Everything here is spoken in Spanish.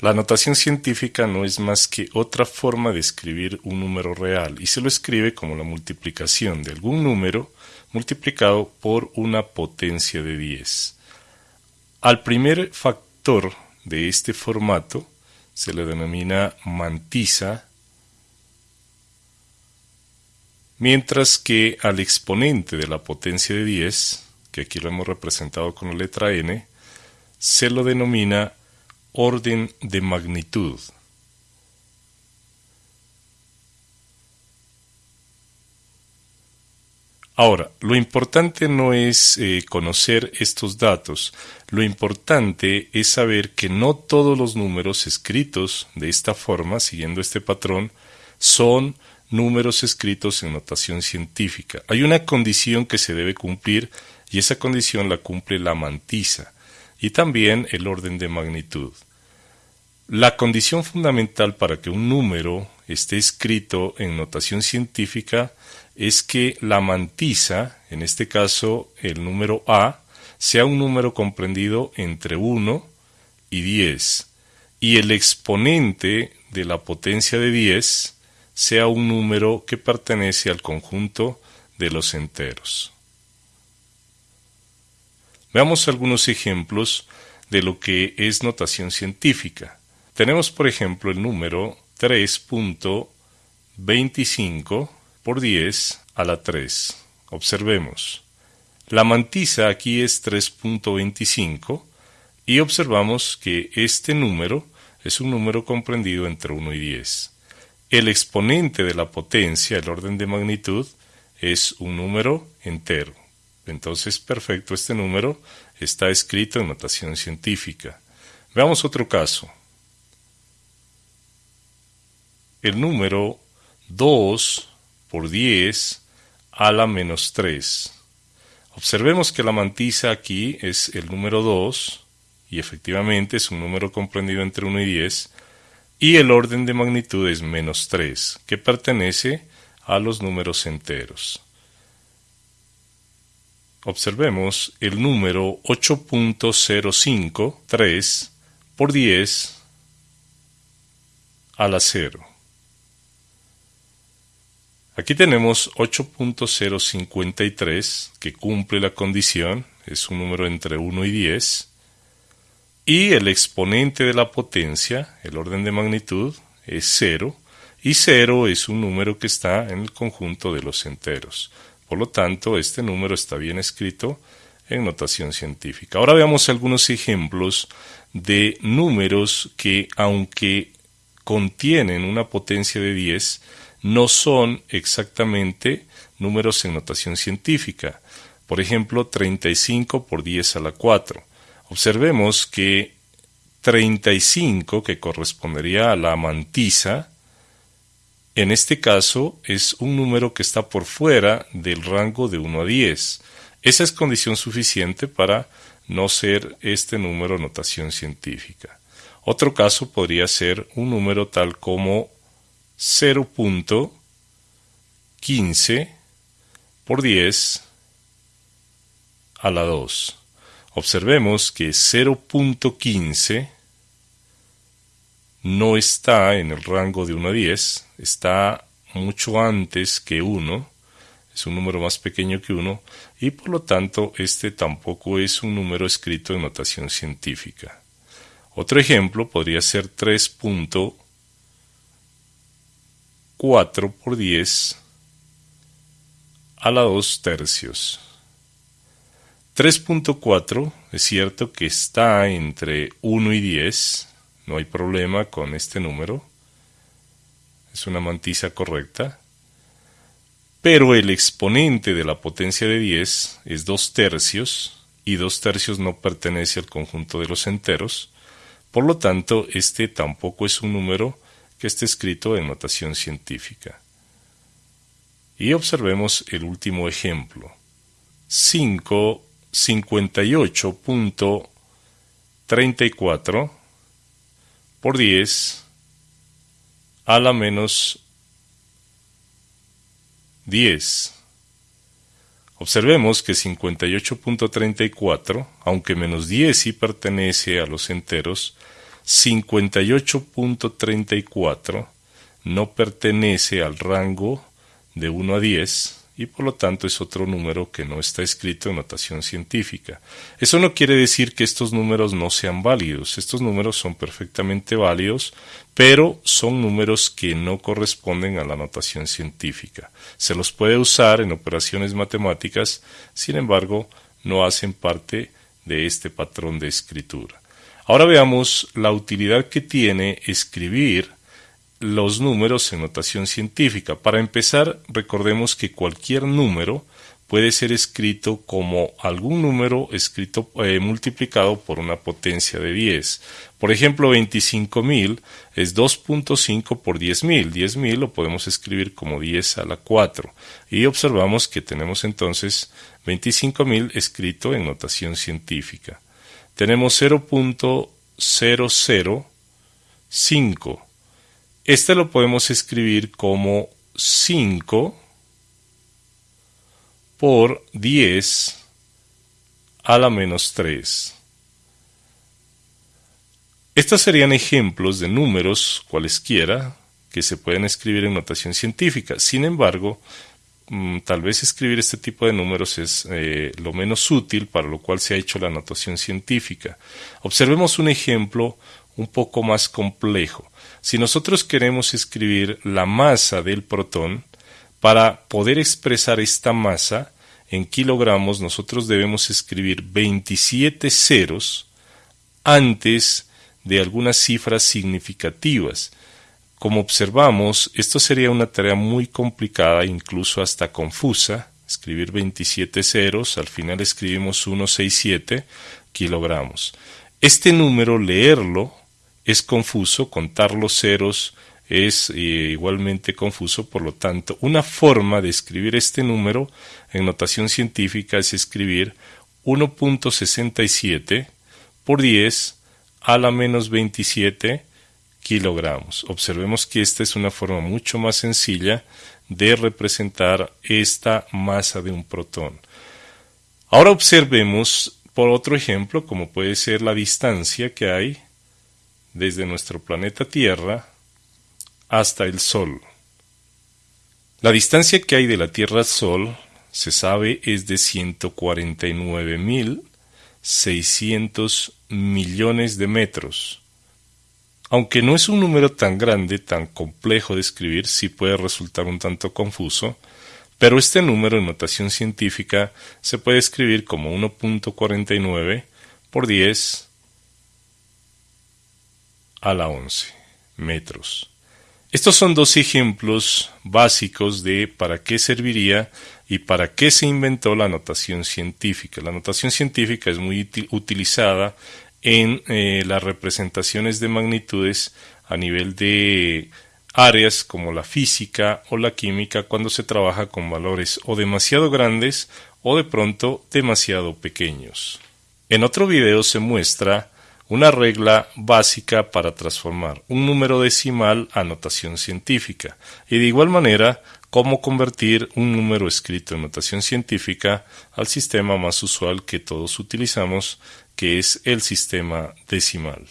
La notación científica no es más que otra forma de escribir un número real y se lo escribe como la multiplicación de algún número multiplicado por una potencia de 10. Al primer factor de este formato se le denomina mantisa, mientras que al exponente de la potencia de 10, que aquí lo hemos representado con la letra n, se lo denomina orden de magnitud. Ahora, lo importante no es eh, conocer estos datos, lo importante es saber que no todos los números escritos de esta forma, siguiendo este patrón, son números escritos en notación científica. Hay una condición que se debe cumplir y esa condición la cumple la mantisa y también el orden de magnitud. La condición fundamental para que un número esté escrito en notación científica es que la mantisa, en este caso el número A, sea un número comprendido entre 1 y 10, y el exponente de la potencia de 10 sea un número que pertenece al conjunto de los enteros. Veamos algunos ejemplos de lo que es notación científica. Tenemos, por ejemplo, el número 3.25 por 10 a la 3. Observemos. La mantisa aquí es 3.25 y observamos que este número es un número comprendido entre 1 y 10. El exponente de la potencia, el orden de magnitud, es un número entero. Entonces, perfecto, este número está escrito en notación científica. Veamos otro caso el número 2 por 10 a la menos 3. Observemos que la mantisa aquí es el número 2 y efectivamente es un número comprendido entre 1 y 10 y el orden de magnitud es menos 3 que pertenece a los números enteros. Observemos el número 8.053 por 10 a la 0. Aquí tenemos 8.053 que cumple la condición, es un número entre 1 y 10, y el exponente de la potencia, el orden de magnitud, es 0, y 0 es un número que está en el conjunto de los enteros. Por lo tanto, este número está bien escrito en notación científica. Ahora veamos algunos ejemplos de números que, aunque contienen una potencia de 10, no son exactamente números en notación científica. Por ejemplo, 35 por 10 a la 4. Observemos que 35, que correspondería a la mantisa, en este caso es un número que está por fuera del rango de 1 a 10. Esa es condición suficiente para no ser este número notación científica. Otro caso podría ser un número tal como 0.15 por 10 a la 2. Observemos que 0.15 no está en el rango de 1 a 10, está mucho antes que 1, es un número más pequeño que 1 y por lo tanto este tampoco es un número escrito en notación científica. Otro ejemplo podría ser 3.15 4 por 10 a la 2 tercios. 3.4 es cierto que está entre 1 y 10, no hay problema con este número, es una mantisa correcta, pero el exponente de la potencia de 10 es 2 tercios y 2 tercios no pertenece al conjunto de los enteros, por lo tanto este tampoco es un número que esté escrito en notación científica. Y observemos el último ejemplo. 5, 58.34 por 10 a la menos 10. Observemos que 58.34, aunque menos 10 sí pertenece a los enteros, 58.34 no pertenece al rango de 1 a 10 y por lo tanto es otro número que no está escrito en notación científica. Eso no quiere decir que estos números no sean válidos, estos números son perfectamente válidos, pero son números que no corresponden a la notación científica. Se los puede usar en operaciones matemáticas, sin embargo, no hacen parte de este patrón de escritura. Ahora veamos la utilidad que tiene escribir los números en notación científica. Para empezar, recordemos que cualquier número puede ser escrito como algún número escrito eh, multiplicado por una potencia de 10. Por ejemplo, 25.000 es 2.5 por 10.000. 10.000 lo podemos escribir como 10 a la 4. Y observamos que tenemos entonces 25.000 escrito en notación científica. Tenemos 0.005 este lo podemos escribir como 5 por 10 a la menos 3. Estos serían ejemplos de números cualesquiera que se pueden escribir en notación científica. Sin embargo, mm, tal vez escribir este tipo de números es eh, lo menos útil para lo cual se ha hecho la notación científica. Observemos un ejemplo un poco más complejo. Si nosotros queremos escribir la masa del protón, para poder expresar esta masa en kilogramos, nosotros debemos escribir 27 ceros antes de algunas cifras significativas. Como observamos, esto sería una tarea muy complicada, incluso hasta confusa. Escribir 27 ceros, al final escribimos 167 kilogramos. Este número, leerlo, es confuso, contar los ceros es eh, igualmente confuso, por lo tanto, una forma de escribir este número en notación científica es escribir 1.67 por 10 a la menos 27 kilogramos. Observemos que esta es una forma mucho más sencilla de representar esta masa de un protón. Ahora observemos por otro ejemplo, como puede ser la distancia que hay desde nuestro planeta Tierra hasta el Sol. La distancia que hay de la Tierra al Sol, se sabe, es de 149.600 millones de metros. Aunque no es un número tan grande, tan complejo de escribir, sí puede resultar un tanto confuso, pero este número en notación científica se puede escribir como 1.49 por 10 a la 11 metros. Estos son dos ejemplos básicos de para qué serviría y para qué se inventó la notación científica. La notación científica es muy utilizada en eh, las representaciones de magnitudes a nivel de áreas como la física o la química cuando se trabaja con valores o demasiado grandes o de pronto demasiado pequeños. En otro video se muestra una regla básica para transformar un número decimal a notación científica y de igual manera cómo convertir un número escrito en notación científica al sistema más usual que todos utilizamos, que es el sistema decimal.